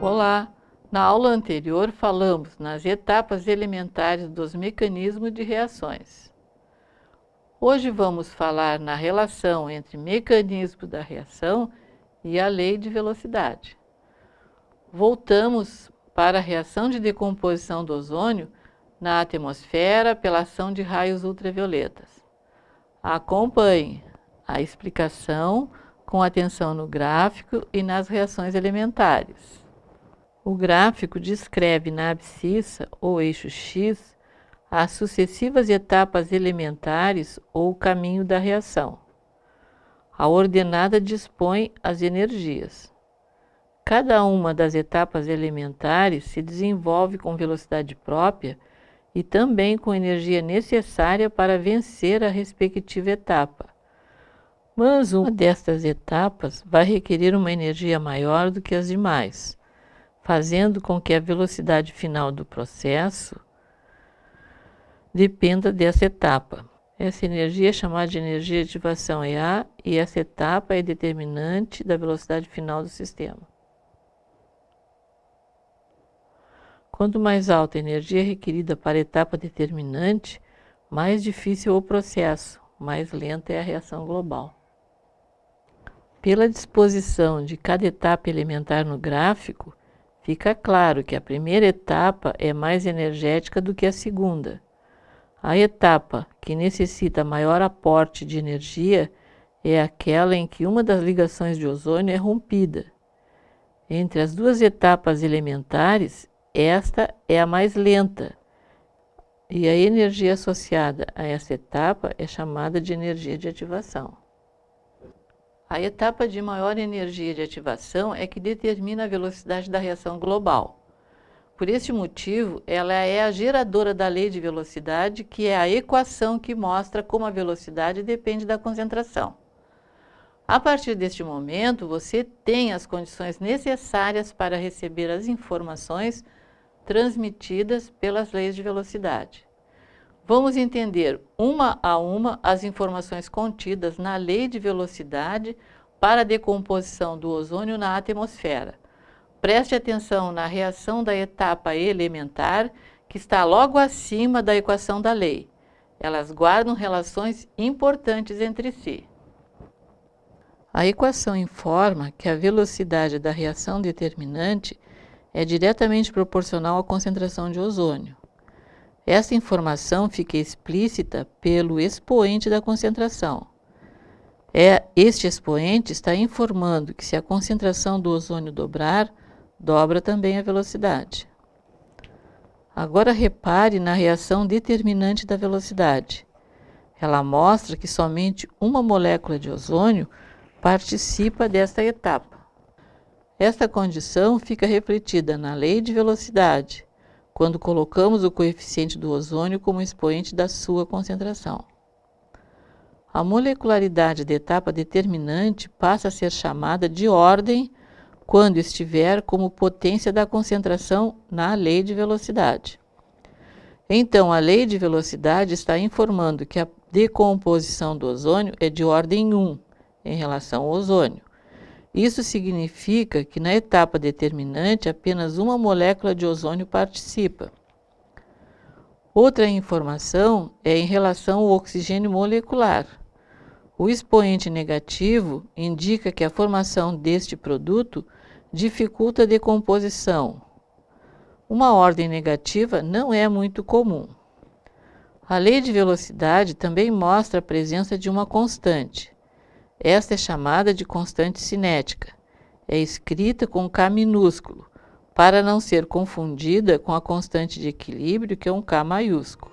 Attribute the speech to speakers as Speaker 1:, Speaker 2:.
Speaker 1: Olá! Na aula anterior falamos nas etapas elementares dos mecanismos de reações. Hoje vamos falar na relação entre mecanismo da reação e a lei de velocidade. Voltamos para a reação de decomposição do ozônio na atmosfera pela ação de raios ultravioletas. Acompanhe a explicação com atenção no gráfico e nas reações elementares. O gráfico descreve na abscissa ou eixo X as sucessivas etapas elementares ou caminho da reação. A ordenada dispõe as energias. Cada uma das etapas elementares se desenvolve com velocidade própria e também com energia necessária para vencer a respectiva etapa. Mas uma destas etapas vai requerer uma energia maior do que as demais fazendo com que a velocidade final do processo dependa dessa etapa. Essa energia é chamada de energia de ativação EA e essa etapa é determinante da velocidade final do sistema. Quanto mais alta a energia requerida para a etapa determinante, mais difícil o processo, mais lenta é a reação global. Pela disposição de cada etapa elementar no gráfico, Fica claro que a primeira etapa é mais energética do que a segunda. A etapa que necessita maior aporte de energia é aquela em que uma das ligações de ozônio é rompida. Entre as duas etapas elementares, esta é a mais lenta, e a energia associada a essa etapa é chamada de energia de ativação. A etapa de maior energia de ativação é que determina a velocidade da reação global. Por este motivo, ela é a geradora da lei de velocidade, que é a equação que mostra como a velocidade depende da concentração. A partir deste momento, você tem as condições necessárias para receber as informações transmitidas pelas leis de velocidade. Vamos entender uma a uma as informações contidas na lei de velocidade para a decomposição do ozônio na atmosfera. Preste atenção na reação da etapa elementar, que está logo acima da equação da lei. Elas guardam relações importantes entre si. A equação informa que a velocidade da reação determinante é diretamente proporcional à concentração de ozônio. Essa informação fica explícita pelo expoente da concentração. É, este expoente está informando que se a concentração do ozônio dobrar, dobra também a velocidade. Agora repare na reação determinante da velocidade. Ela mostra que somente uma molécula de ozônio participa desta etapa. Esta condição fica refletida na lei de velocidade, quando colocamos o coeficiente do ozônio como expoente da sua concentração. A molecularidade da etapa determinante passa a ser chamada de ordem quando estiver como potência da concentração na lei de velocidade. Então, a lei de velocidade está informando que a decomposição do ozônio é de ordem 1 em relação ao ozônio, isso significa que na etapa determinante apenas uma molécula de ozônio participa. Outra informação é em relação ao oxigênio molecular. O expoente negativo indica que a formação deste produto dificulta a decomposição. Uma ordem negativa não é muito comum. A lei de velocidade também mostra a presença de uma constante. Esta é chamada de constante cinética. É escrita com K minúsculo, para não ser confundida com a constante de equilíbrio, que é um K maiúsculo.